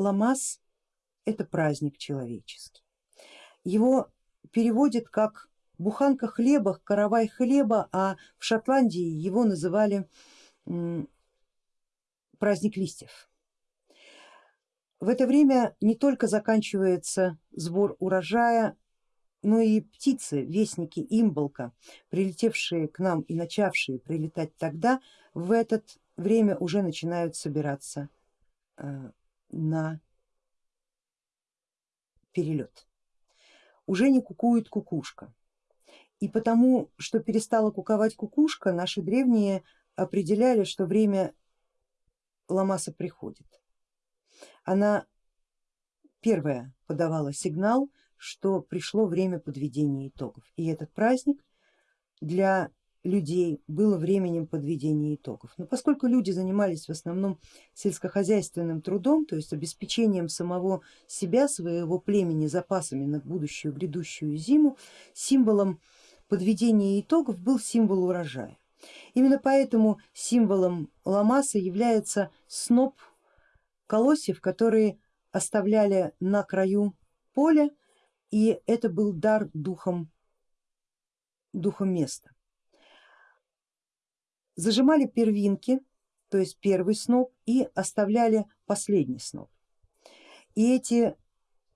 Ламас это праздник человеческий. Его переводят как буханка хлеба, каравай хлеба, а в Шотландии его называли праздник листьев. В это время не только заканчивается сбор урожая, но и птицы, вестники имболка, прилетевшие к нам и начавшие прилетать тогда, в это время уже начинают собираться э, на перелет. Уже не кукует кукушка. И потому, что перестала куковать кукушка, наши древние определяли, что время Ламаса приходит. Она первая подавала сигнал, что пришло время подведения итогов. И этот праздник для людей было временем подведения итогов. Но поскольку люди занимались в основном сельскохозяйственным трудом, то есть обеспечением самого себя, своего племени запасами на будущую грядущую зиму, символом подведения итогов был символ урожая. Именно поэтому символом ламаса является сноп колосьев, которые оставляли на краю поля, и это был дар духом, духом места. Зажимали первинки, то есть первый сноп, и оставляли последний сноп. И эти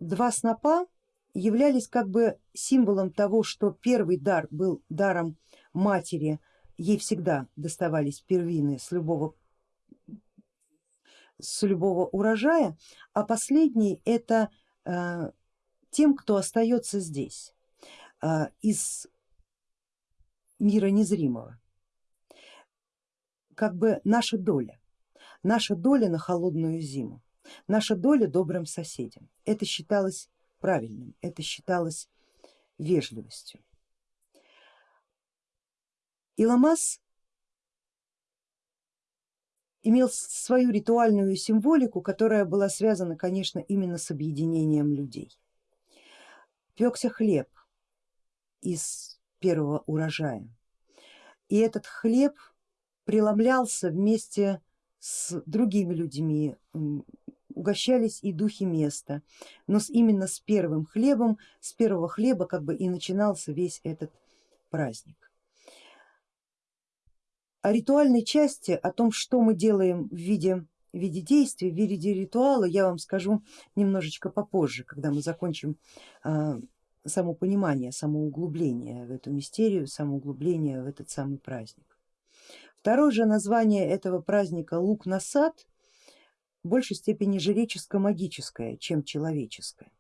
два снопа являлись как бы символом того, что первый дар был даром матери, ей всегда доставались первины с любого, с любого урожая, а последний это э, тем, кто остается здесь, э, из мира незримого, как бы наша доля, наша доля на холодную зиму, наша доля добрым соседям. Это считалось правильным, это считалось вежливостью. Иламас имел свою ритуальную символику, которая была связана, конечно, именно с объединением людей. Пекся хлеб из первого урожая, и этот хлеб преломлялся вместе с другими людьми, угощались и духи места, но именно с первым хлебом, с первого хлеба как бы и начинался весь этот праздник. О ритуальной части, о том, что мы делаем в виде, в виде действия, в виде ритуала, я вам скажу немножечко попозже, когда мы закончим а, само понимание, само углубление в эту мистерию, само углубление в этот самый праздник. Второе же название этого праздника лук на сад в большей степени жреческо-магическое, чем человеческое.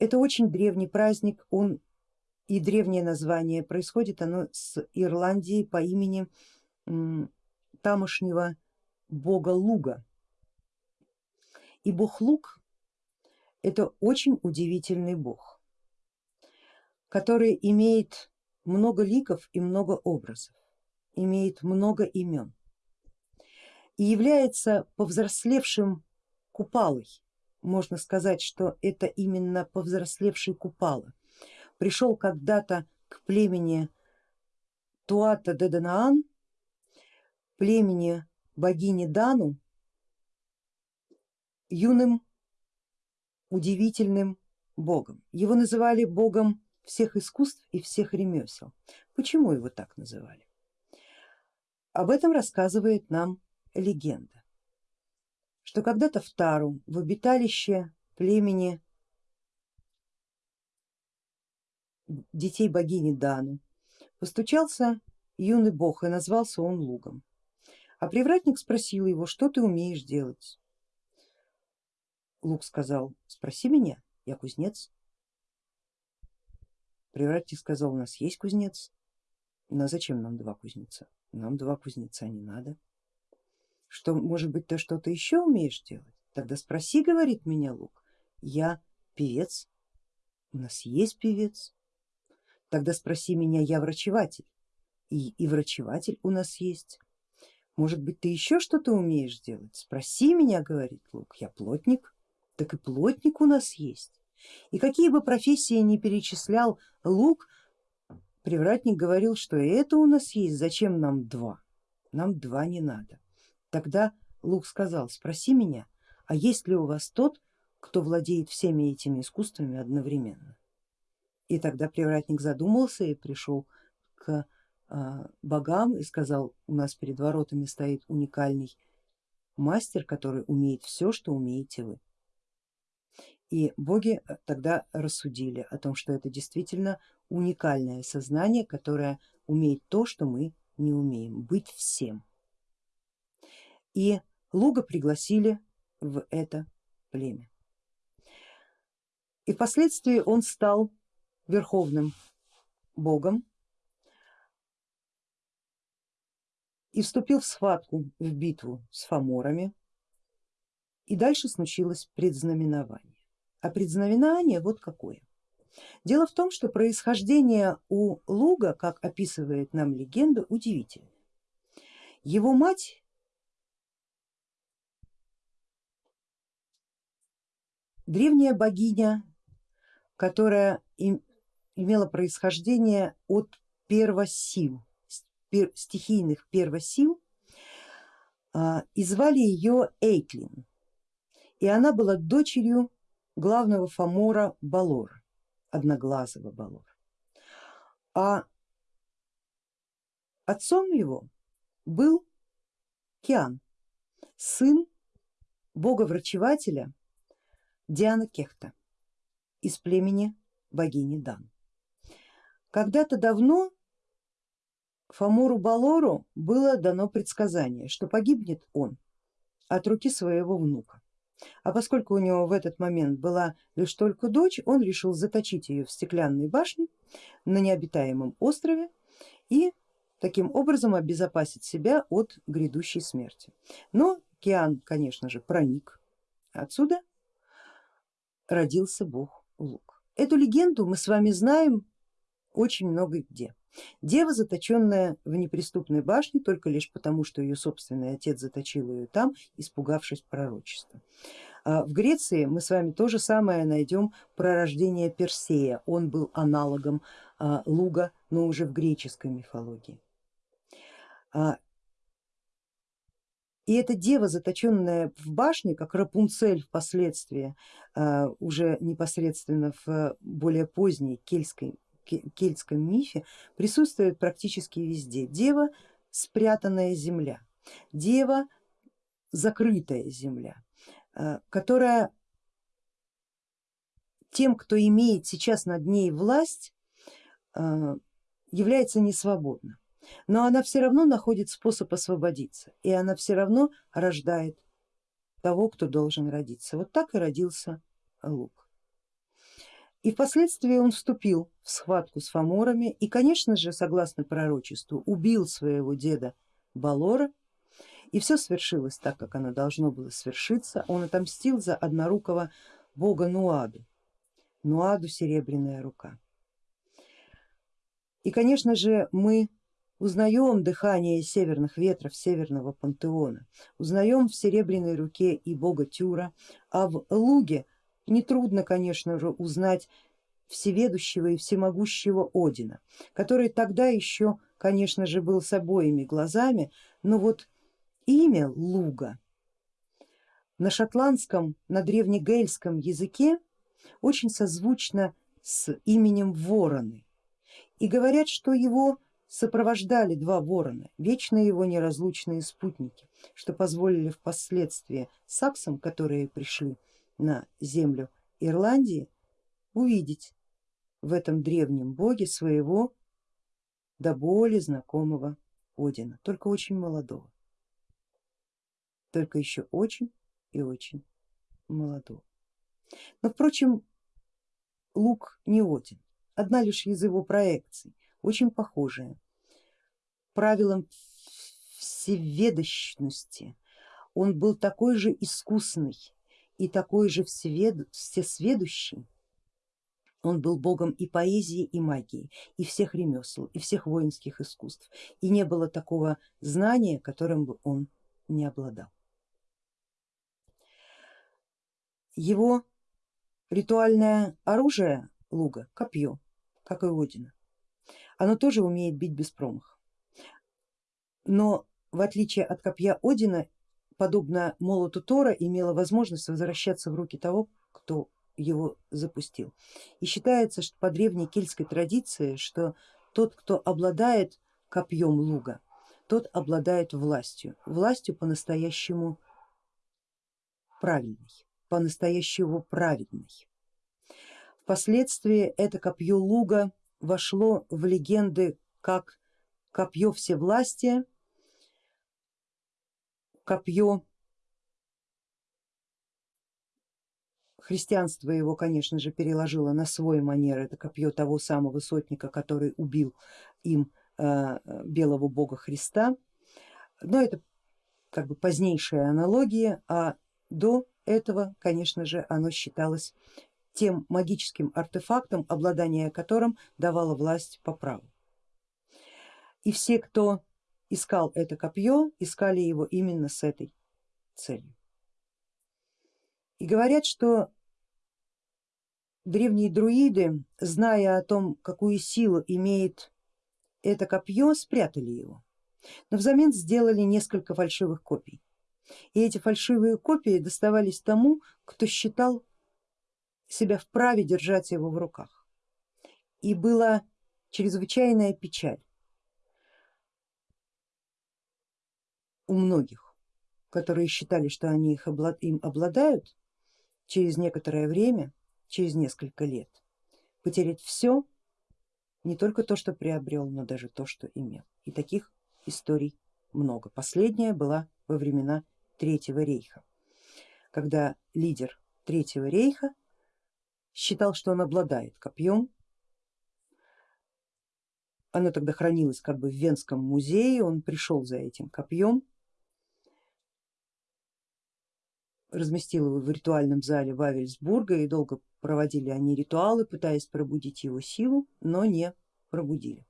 Это очень древний праздник, он и древнее название, происходит оно с Ирландии по имени тамошнего бога Луга. И бог Луг это очень удивительный бог, который имеет много ликов и много образов, имеет много имен и является повзрослевшим купалой. Можно сказать, что это именно повзрослевший купала. Пришел когда-то к племени Туата Деданаан, племени богини Дану, юным удивительным богом. Его называли богом всех искусств и всех ремесел. Почему его так называли? Об этом рассказывает нам легенда, что когда-то в Тару, в обиталище племени детей богини Дану, постучался юный бог и назвался он Лугом. А привратник спросил его, что ты умеешь делать? Лук сказал, спроси меня, я кузнец. Привратник сказал, у нас есть кузнец. А зачем нам два кузнеца? Нам два кузнеца не надо что может быть ты что-то еще умеешь делать? Тогда спроси, говорит меня Лук, я певец, у нас есть певец. Тогда спроси меня, я врачеватель, и, и врачеватель у нас есть. Может быть ты еще что-то умеешь делать? Спроси меня, говорит Лук, я плотник, так и плотник у нас есть. И какие бы профессии ни перечислял Лук, привратник говорил, что это у нас есть, зачем нам два? Нам два не надо. Тогда Лук сказал, спроси меня, а есть ли у вас тот, кто владеет всеми этими искусствами одновременно? И тогда привратник задумался и пришел к а, богам и сказал, у нас перед воротами стоит уникальный мастер, который умеет все, что умеете вы. И боги э, тогда рассудили о том, что это действительно уникальное сознание, которое умеет то, что мы не умеем, быть всем. И Луга пригласили в это племя. И впоследствии он стал верховным богом и вступил в схватку, в битву с фаморами. И дальше случилось предзнаменование. А предзнаменование вот какое. Дело в том, что происхождение у Луга, как описывает нам легенда, удивительно. Его мать древняя богиня, которая имела происхождение от первосил, стихийных первосил, а, и звали ее Эйтлин. И она была дочерью главного фамора Балора, одноглазого Балора. А отцом его был Киан, сын бога-врачевателя Диана Кехта из племени богини Дан. Когда-то давно Фамору Балору было дано предсказание, что погибнет он от руки своего внука. А поскольку у него в этот момент была лишь только дочь, он решил заточить ее в стеклянной башне на необитаемом острове и таким образом обезопасить себя от грядущей смерти. Но Киан, конечно же, проник. Отсюда родился бог Лук. Эту легенду мы с вами знаем очень много где. Дева, заточенная в неприступной башне только лишь потому, что ее собственный отец заточил ее там, испугавшись пророчества. А в Греции мы с вами то же самое найдем про рождение Персея, он был аналогом а, Луга, но уже в греческой мифологии. А, и эта дева, заточенная в башне, как Рапунцель впоследствии, уже непосредственно в более поздней кельтской кельтском мифе присутствует практически везде. Дева спрятанная земля, дева закрытая земля, э, которая тем, кто имеет сейчас над ней власть, э, является несвободна. Но она все равно находит способ освободиться и она все равно рождает того, кто должен родиться. Вот так и родился Лук. И впоследствии он вступил в схватку с фаморами и, конечно же, согласно пророчеству, убил своего деда Балора. И все свершилось так, как оно должно было свершиться. Он отомстил за однорукого бога Нуаду, Нуаду серебряная рука. И, конечно же, мы узнаем дыхание северных ветров северного пантеона, узнаем в серебряной руке и бога Тюра, а в луге Нетрудно, конечно же, узнать всеведущего и всемогущего Одина, который тогда еще, конечно же, был с обоими глазами, но вот имя Луга на шотландском, на древнегельском языке очень созвучно с именем Вороны. И говорят, что его сопровождали два ворона, вечно его неразлучные спутники, что позволили впоследствии саксам, которые пришли на землю Ирландии, увидеть в этом древнем боге своего до боли знакомого Одина, только очень молодого, только еще очень и очень молодого. Но впрочем, Лук не Один, одна лишь из его проекций, очень похожая, правилам всеведощности. Он был такой же искусный и такой же всесведущий, он был богом и поэзии, и магии, и всех ремесел, и всех воинских искусств, и не было такого знания, которым бы он не обладал. Его ритуальное оружие луга, копье, как и Одина, оно тоже умеет бить без промаха, но в отличие от копья Одина подобно молоту Тора, имело возможность возвращаться в руки того, кто его запустил. И считается, что по древней кельтской традиции, что тот, кто обладает копьем луга, тот обладает властью, властью по-настоящему правильной, по-настоящему праведной. Впоследствии это копье луга вошло в легенды как копье всевластия, копье Христианство его, конечно же, переложило на свой манер, это копье того самого сотника, который убил им э, белого бога Христа, но это как бы позднейшая аналогия, а до этого, конечно же, оно считалось тем магическим артефактом, обладание которым давало власть по праву. И все, кто искал это копье, искали его именно с этой целью. И говорят, что древние друиды, зная о том, какую силу имеет это копье, спрятали его, но взамен сделали несколько фальшивых копий. И эти фальшивые копии доставались тому, кто считал себя вправе держать его в руках. И была чрезвычайная печаль у многих, которые считали, что они их им обладают, через некоторое время через несколько лет потерять все, не только то, что приобрел, но даже то, что имел. И таких историй много. Последняя была во времена Третьего рейха, когда лидер Третьего рейха считал, что он обладает копьем. Оно тогда хранилось как бы в Венском музее, он пришел за этим копьем, разместил его в ритуальном зале Вавельсбурга и долго проводили они ритуалы, пытаясь пробудить его силу, но не пробудили.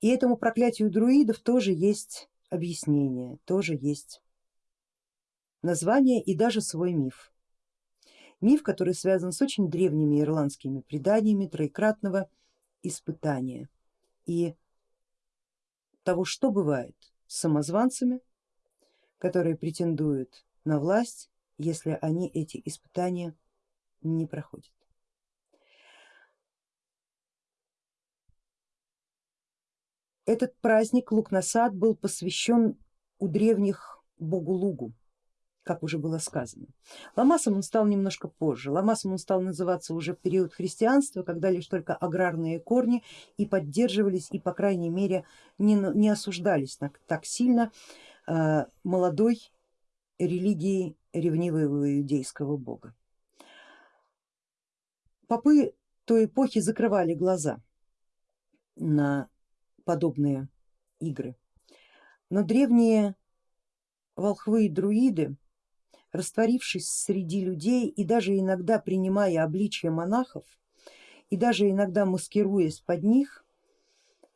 И этому проклятию друидов тоже есть объяснение, тоже есть название и даже свой миф. Миф, который связан с очень древними ирландскими преданиями троекратного испытания и того, что бывает самозванцами, которые претендуют на власть, если они эти испытания не проходят. Этот праздник Лукнасад был посвящен у древних богу Лугу, как уже было сказано. Ламасом он стал немножко позже, Ламасом он стал называться уже в период христианства, когда лишь только аграрные корни и поддерживались и по крайней мере не, не осуждались так, так сильно э, молодой религии ревнивого иудейского бога. Попы той эпохи закрывали глаза на подобные игры, но древние волхвы и друиды, растворившись среди людей и даже иногда принимая обличие монахов и даже иногда маскируясь под них,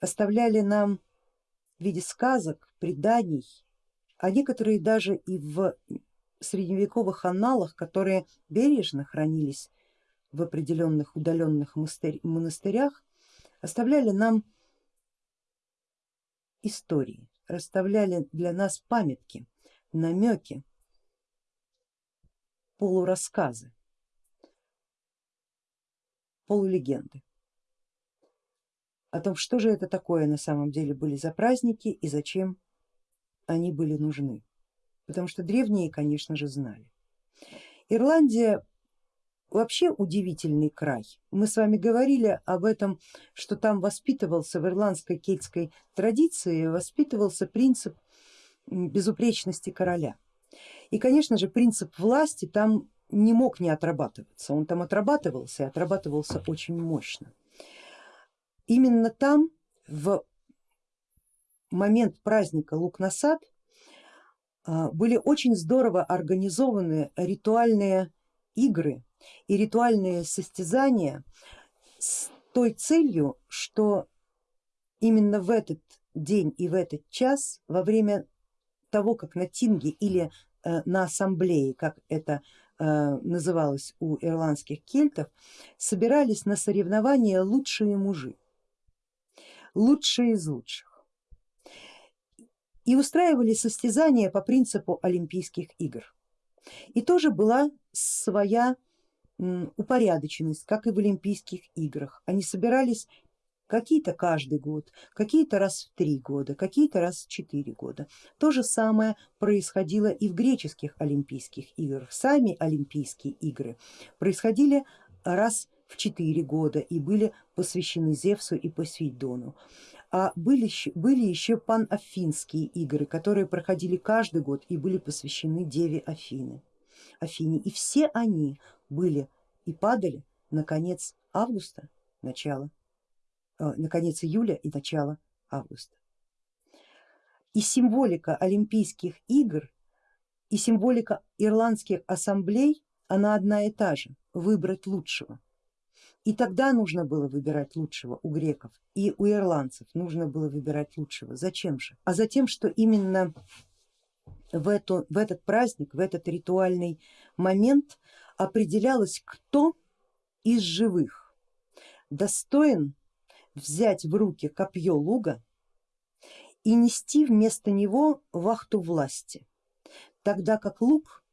оставляли нам в виде сказок, преданий а некоторые даже и в средневековых аналах, которые бережно хранились в определенных удаленных монастырях, оставляли нам истории, расставляли для нас памятки, намеки, полурассказы, полулегенды о том, что же это такое на самом деле были за праздники и зачем они были нужны, потому что древние, конечно же, знали. Ирландия вообще удивительный край. Мы с вами говорили об этом, что там воспитывался в ирландской кельтской традиции, воспитывался принцип безупречности короля. И конечно же принцип власти там не мог не отрабатываться, он там отрабатывался и отрабатывался очень мощно. Именно там в момент праздника Лук-Насад а, были очень здорово организованы ритуальные игры и ритуальные состязания с той целью, что именно в этот день и в этот час во время того, как на тинге или на ассамблее, как это э, называлось у ирландских кельтов, собирались на соревнования лучшие мужи, лучшие из лучших. и устраивали состязания по принципу Олимпийских игр. И тоже была своя упорядоченность, как и в Олимпийских играх. Они собирались какие-то каждый год, какие-то раз в три года, какие-то раз в четыре года. То же самое происходило и в греческих Олимпийских играх. Сами Олимпийские игры происходили раз в четыре года и были посвящены Зевсу и Посейдону. А были, были еще панафинские игры, которые проходили каждый год и были посвящены Деве Афины. Афине. И все они были и падали на конец августа, начало, на конец июля и начало августа. И символика Олимпийских игр и символика ирландских ассамблей, она одна и та же, выбрать лучшего. И тогда нужно было выбирать лучшего у греков и у ирландцев нужно было выбирать лучшего. Зачем же? А за тем, что именно в, эту, в этот праздник, в этот ритуальный момент определялось, кто из живых достоин взять в руки копье луга и нести вместо него вахту власти, тогда как лук,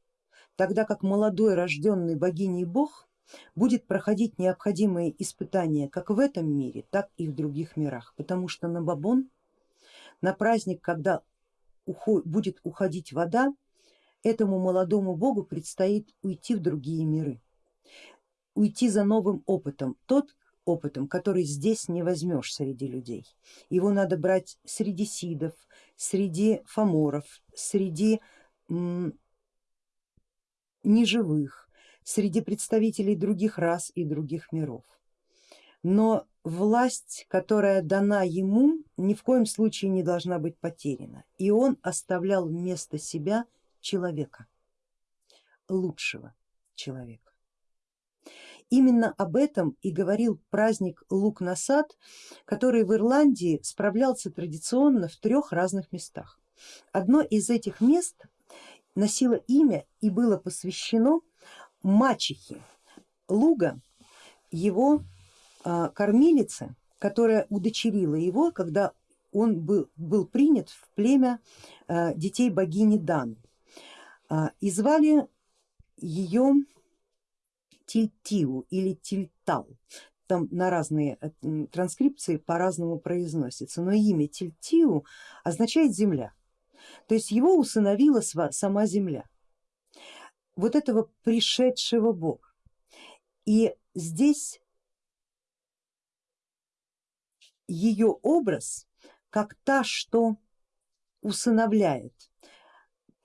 тогда как молодой рожденный богиней бог будет проходить необходимые испытания как в этом мире, так и в других мирах, потому что на Бабон, на праздник, когда будет уходить вода, этому молодому богу предстоит уйти в другие миры, уйти за новым опытом, тот опытом, который здесь не возьмешь среди людей. Его надо брать среди сидов, среди фаморов, среди неживых, среди представителей других рас и других миров. Но власть, которая дана ему, ни в коем случае не должна быть потеряна. И он оставлял вместо себя человека, лучшего человека. Именно об этом и говорил праздник Лук-Насад, который в Ирландии справлялся традиционно в трех разных местах. Одно из этих мест носило имя и было посвящено мачехе Луга, его а, кормилице, которая удочерила его, когда он был, был принят в племя а, детей богини Дан. А, и звали ее Тильтиу или Тильтал. Там на разные э, транскрипции по-разному произносится, но имя Тильтиу означает земля. То есть его усыновила сама земля, вот этого пришедшего бога. И здесь ее образ как та, что усыновляет,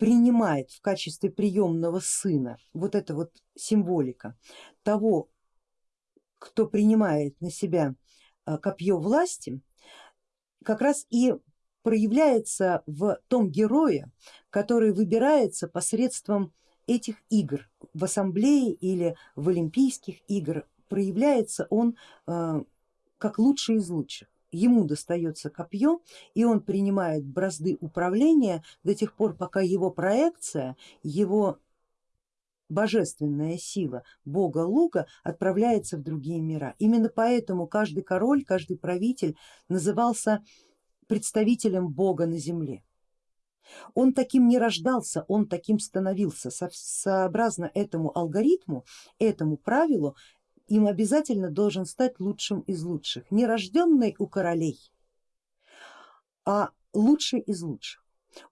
принимает в качестве приемного сына, вот эта вот символика того, кто принимает на себя а, копье власти, как раз и проявляется в том герое, который выбирается посредством этих игр в ассамблее или в Олимпийских игр, проявляется он а, как лучший из лучших ему достается копье и он принимает бразды управления до тех пор, пока его проекция, его божественная сила бога лука отправляется в другие мира. Именно поэтому каждый король, каждый правитель назывался представителем бога на земле. Он таким не рождался, он таким становился. Сообразно этому алгоритму, этому правилу им обязательно должен стать лучшим из лучших, не рожденный у королей, а лучший из лучших.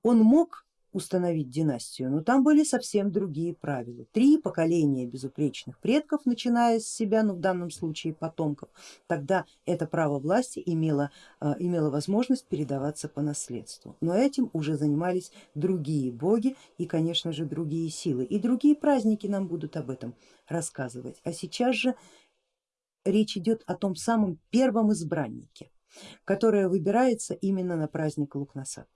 Он мог установить династию, но там были совсем другие правила. Три поколения безупречных предков, начиная с себя, ну в данном случае потомков, тогда это право власти имело, а, имело возможность передаваться по наследству. Но этим уже занимались другие боги и конечно же другие силы. И другие праздники нам будут об этом рассказывать. А сейчас же речь идет о том самом первом избраннике, которое выбирается именно на праздник Лукнасад.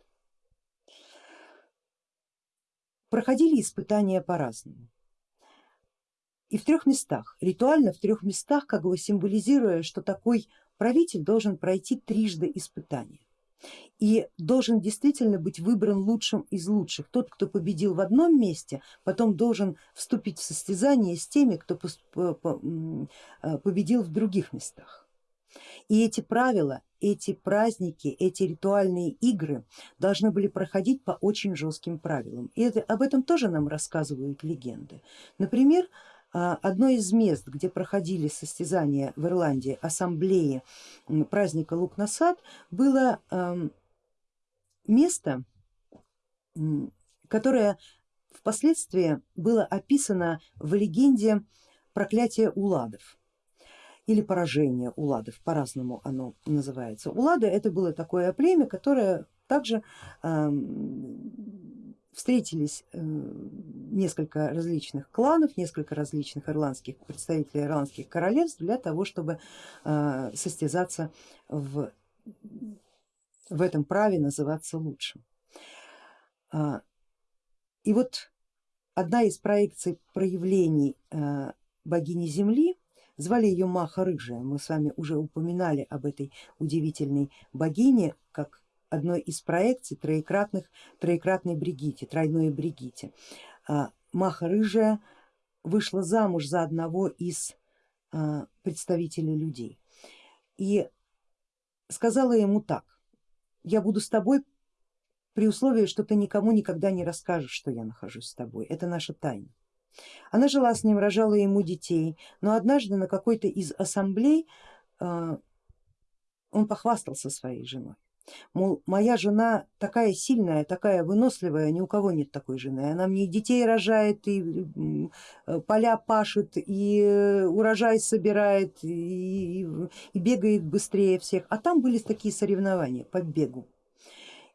Проходили испытания по-разному. И в трех местах, ритуально в трех местах, как бы символизируя, что такой правитель должен пройти трижды испытания и должен действительно быть выбран лучшим из лучших. Тот, кто победил в одном месте, потом должен вступить в состязание с теми, кто э, победил в других местах. И эти правила, эти праздники, эти ритуальные игры должны были проходить по очень жестким правилам. И это, об этом тоже нам рассказывают легенды. Например, а, одно из мест, где проходили состязания в Ирландии, ассамблеи праздника Лук-Насад, было место, которое впоследствии было описано в легенде проклятия Уладов или поражение Уладов, по-разному оно называется. Улады это было такое племя, которое также э, встретились э, несколько различных кланов, несколько различных ирландских представителей ирландских королевств для того, чтобы э, состязаться в, в этом праве называться лучшим. А, и вот одна из проекций проявлений э, богини Земли, звали ее Маха Рыжая, мы с вами уже упоминали об этой удивительной богине, как одной из проекций троекратных, троекратной Бригите, тройной Бригите. А, Маха Рыжая вышла замуж за одного из а, представителей людей и сказала ему так, я буду с тобой при условии, что ты никому никогда не расскажешь, что я нахожусь с тобой, это наша тайна. Она жила с ним, рожала ему детей, но однажды на какой-то из ассамблей а, он похвастался своей женой. Мол, моя жена такая сильная, такая выносливая, ни у кого нет такой жены. Она мне и детей рожает, и поля пашет, и э, урожай собирает, и, и бегает быстрее всех. А там были такие соревнования по бегу.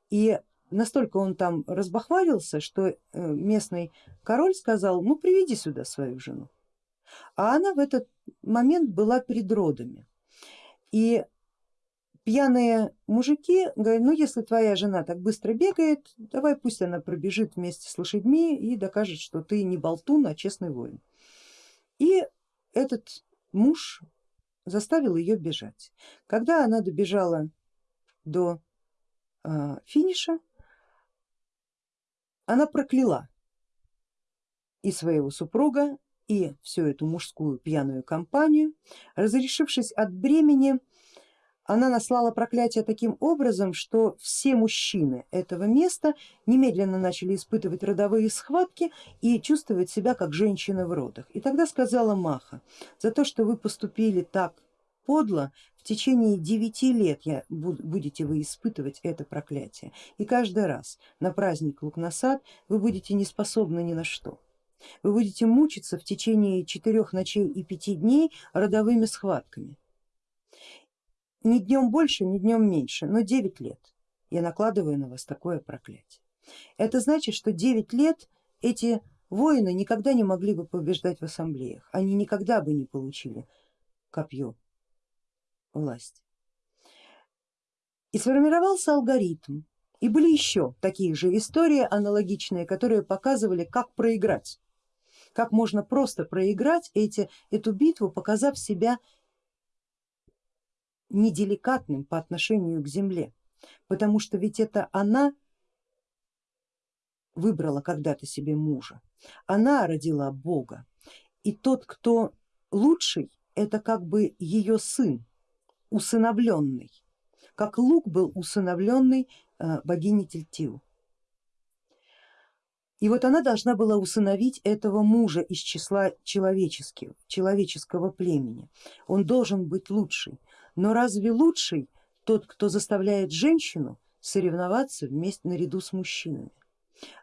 И настолько он там разбахвалился, что э, местный король сказал, ну приведи сюда свою жену. А она в этот момент была перед родами. И пьяные мужики говорят, ну если твоя жена так быстро бегает, давай пусть она пробежит вместе с лошадьми и докажет, что ты не болтун, а честный воин. И этот муж заставил ее бежать. Когда она добежала до э, финиша, она прокляла и своего супруга, и всю эту мужскую пьяную компанию. Разрешившись от бремени, она наслала проклятие таким образом, что все мужчины этого места немедленно начали испытывать родовые схватки и чувствовать себя как женщины в родах. И тогда сказала Маха, за то, что вы поступили так подло, в течение девяти лет я, будете вы испытывать это проклятие. И каждый раз на праздник Лукнасад вы будете не способны ни на что. Вы будете мучиться в течение четырех ночей и пяти дней родовыми схватками. Ни днем больше, ни днем меньше, но девять лет я накладываю на вас такое проклятие. Это значит, что девять лет эти воины никогда не могли бы побеждать в ассамблеях, они никогда бы не получили копье власть. И сформировался алгоритм. И были еще такие же истории аналогичные, которые показывали, как проиграть, как можно просто проиграть эти, эту битву, показав себя неделикатным по отношению к земле, потому что ведь это она выбрала когда-то себе мужа, она родила Бога, и тот, кто лучший, это как бы ее сын, усыновленный, как лук был усыновленный э, богини Тельтиу. И вот она должна была усыновить этого мужа из числа человеческих, человеческого племени. Он должен быть лучший. Но разве лучший тот, кто заставляет женщину соревноваться вместе наряду с мужчинами?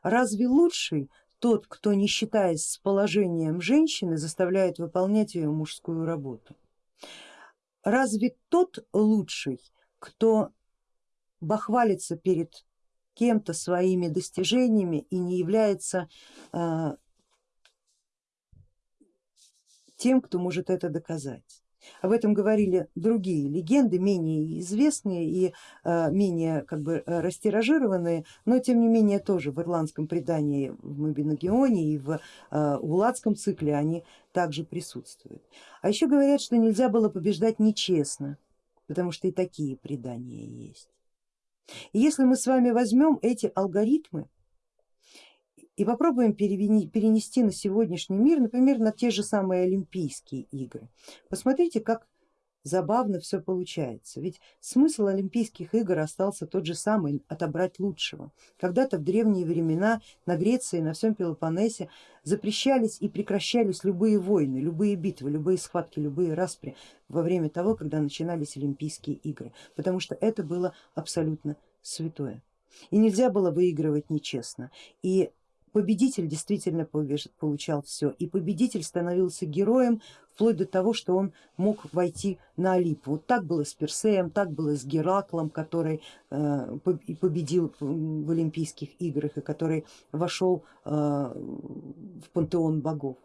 Разве лучший тот, кто не считаясь с положением женщины, заставляет выполнять ее мужскую работу? Разве тот лучший, кто бахвалится перед кем-то своими достижениями и не является э, тем, кто может это доказать. Об этом говорили другие легенды, менее известные и э, менее как бы э, растиражированные, но тем не менее тоже в ирландском предании в Мабиногионе и в э, Уладском цикле они также присутствуют. А еще говорят, что нельзя было побеждать нечестно, потому что и такие предания есть. И если мы с вами возьмем эти алгоритмы и попробуем перенести на сегодняшний мир, например, на те же самые Олимпийские игры. Посмотрите, как забавно все получается. Ведь смысл Олимпийских игр остался тот же самый, отобрать лучшего. Когда-то в древние времена на Греции, на всем Пелопоннесе запрещались и прекращались любые войны, любые битвы, любые схватки, любые распри во время того, когда начинались Олимпийские игры, потому что это было абсолютно святое. И нельзя было выигрывать нечестно. И победитель действительно получал все, и победитель становился героем вплоть до того, что он мог войти на Олимп. Вот так было с Персеем, так было с Гераклом, который э, победил в Олимпийских играх и который вошел э, в пантеон богов.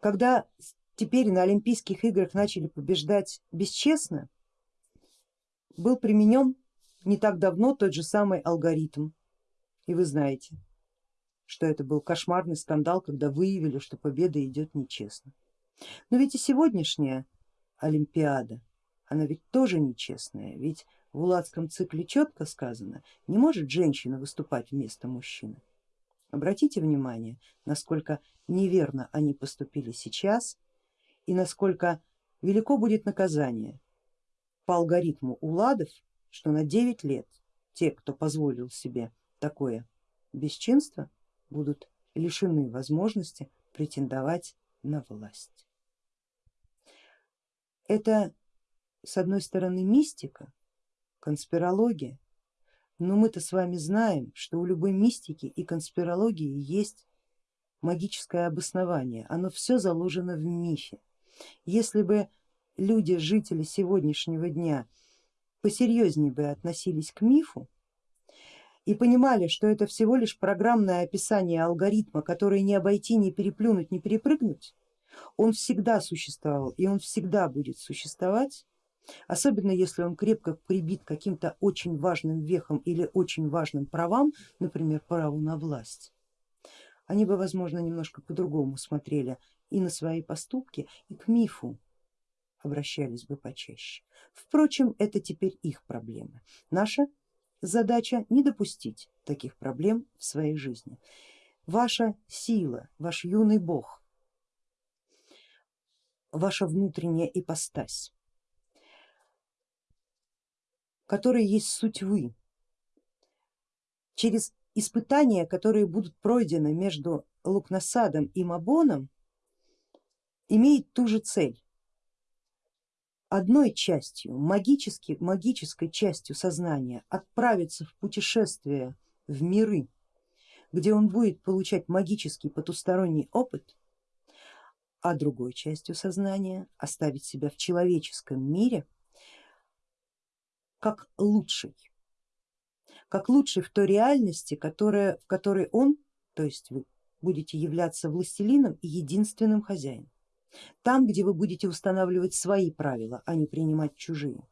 Когда теперь на Олимпийских играх начали побеждать бесчестно, был применен не так давно тот же самый алгоритм и вы знаете, что это был кошмарный скандал, когда выявили, что победа идет нечестно. Но ведь и сегодняшняя Олимпиада, она ведь тоже нечестная, ведь в Уладском цикле четко сказано, не может женщина выступать вместо мужчины. Обратите внимание, насколько неверно они поступили сейчас и насколько велико будет наказание по алгоритму Уладов, что на 9 лет те, кто позволил себе такое бесчинство, будут лишены возможности претендовать на власть. Это с одной стороны мистика, конспирология, но мы-то с вами знаем, что у любой мистики и конспирологии есть магическое обоснование, оно все заложено в мифе. Если бы люди, жители сегодняшнего дня посерьезнее бы относились к мифу, и понимали, что это всего лишь программное описание алгоритма, который не обойти, не переплюнуть, не перепрыгнуть, он всегда существовал и он всегда будет существовать, особенно если он крепко прибит каким-то очень важным вехом или очень важным правам, например, праву на власть, они бы, возможно, немножко по-другому смотрели и на свои поступки, и к мифу обращались бы почаще. Впрочем, это теперь их проблемы. Наша Задача не допустить таких проблем в своей жизни. Ваша сила, ваш юный бог, ваша внутренняя ипостась, которая есть суть вы, через испытания, которые будут пройдены между Лукнасадом и Мабоном, имеет ту же цель одной частью, магически, магической частью сознания отправиться в путешествие в миры, где он будет получать магический потусторонний опыт, а другой частью сознания оставить себя в человеческом мире как лучший, как лучший в той реальности, которая, в которой он, то есть вы будете являться властелином и единственным хозяином. Там, где вы будете устанавливать свои правила, а не принимать чужие.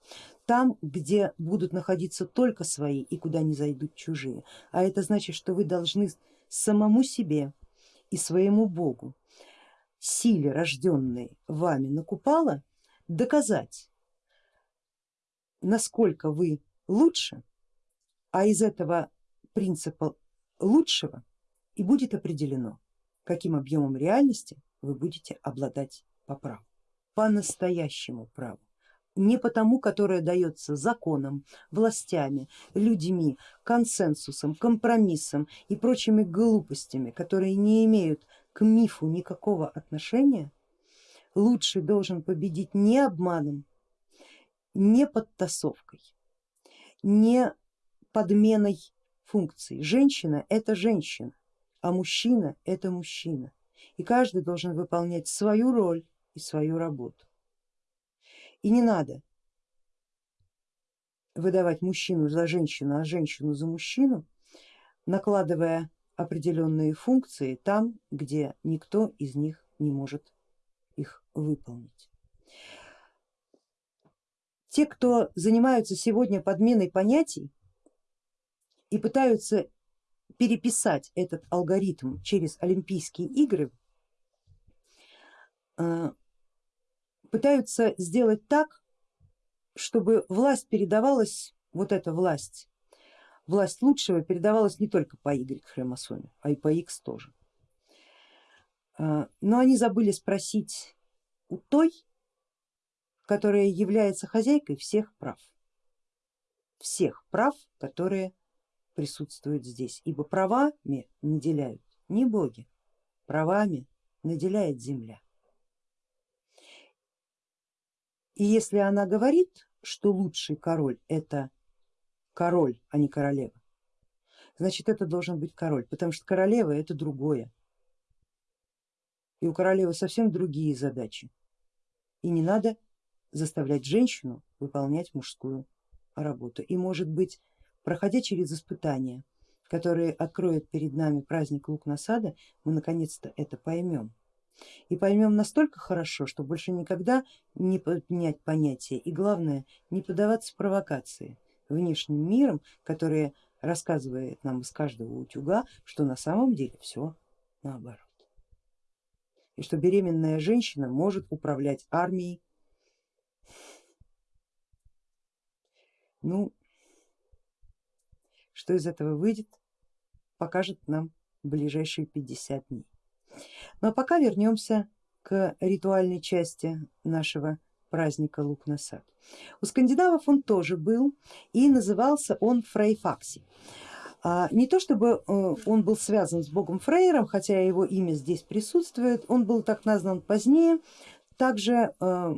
Там, где будут находиться только свои и куда не зайдут чужие. А это значит, что вы должны самому себе и своему Богу, силе, рожденной вами на Купала, доказать, насколько вы лучше, а из этого принципа лучшего и будет определено, каким объемом реальности вы будете обладать по праву, по настоящему праву, не потому, которое дается законом, властями, людьми, консенсусом, компромиссом и прочими глупостями, которые не имеют к мифу никакого отношения, лучший должен победить не обманом, не подтасовкой, не подменой функций. Женщина это женщина, а мужчина это мужчина и каждый должен выполнять свою роль и свою работу. И не надо выдавать мужчину за женщину, а женщину за мужчину, накладывая определенные функции там, где никто из них не может их выполнить. Те, кто занимаются сегодня подменой понятий и пытаются переписать этот алгоритм через Олимпийские игры, пытаются сделать так, чтобы власть передавалась, вот эта власть, власть лучшего передавалась не только по Y хромосоме, а и по X тоже. Э, но они забыли спросить у той, которая является хозяйкой всех прав, всех прав, которые присутствуют здесь, ибо правами наделяют не боги, правами наделяет земля. И если она говорит, что лучший король это король, а не королева, значит это должен быть король, потому что королева это другое. И у королевы совсем другие задачи. И не надо заставлять женщину выполнять мужскую работу. И может быть, проходя через испытания, которые откроет перед нами праздник лук насада, мы наконец-то это поймем. И поймем настолько хорошо, что больше никогда не поднять понятие и главное не поддаваться провокации внешним миром, которые рассказывает нам из каждого утюга, что на самом деле все наоборот. И что беременная женщина может управлять армией. Ну, что из этого выйдет, покажет нам ближайшие 50 дней. А пока вернемся к ритуальной части нашего праздника Лук на сад. У скандинавов он тоже был и назывался он Фрейфакси. А, не то чтобы э, он был связан с богом Фрейром, хотя его имя здесь присутствует, он был так назван позднее, также э,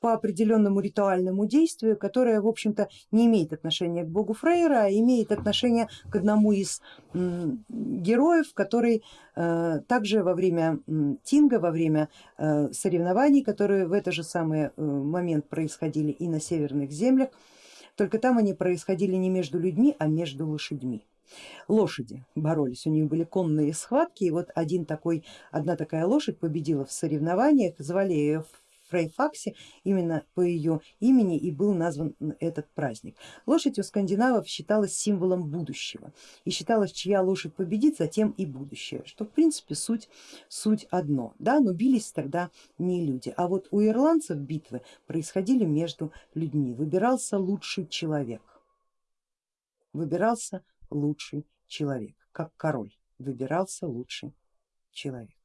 по определенному ритуальному действию, которое в общем-то не имеет отношения к богу Фрейра, а имеет отношение к одному из героев, который э, также во время Тинга, во время э, соревнований, которые в этот же самый э, момент происходили и на северных землях, только там они происходили не между людьми, а между лошадьми. Лошади боролись, у них были конные схватки, и вот один такой, одна такая лошадь победила в соревнованиях, звали ее Фрейфаксе, именно по ее имени и был назван этот праздник. Лошадь у скандинавов считалась символом будущего и считалось, чья лошадь победит, затем и будущее, что в принципе суть, суть одно, да, но бились тогда не люди, а вот у ирландцев битвы происходили между людьми, выбирался лучший человек, выбирался лучший человек, как король выбирался лучший человек.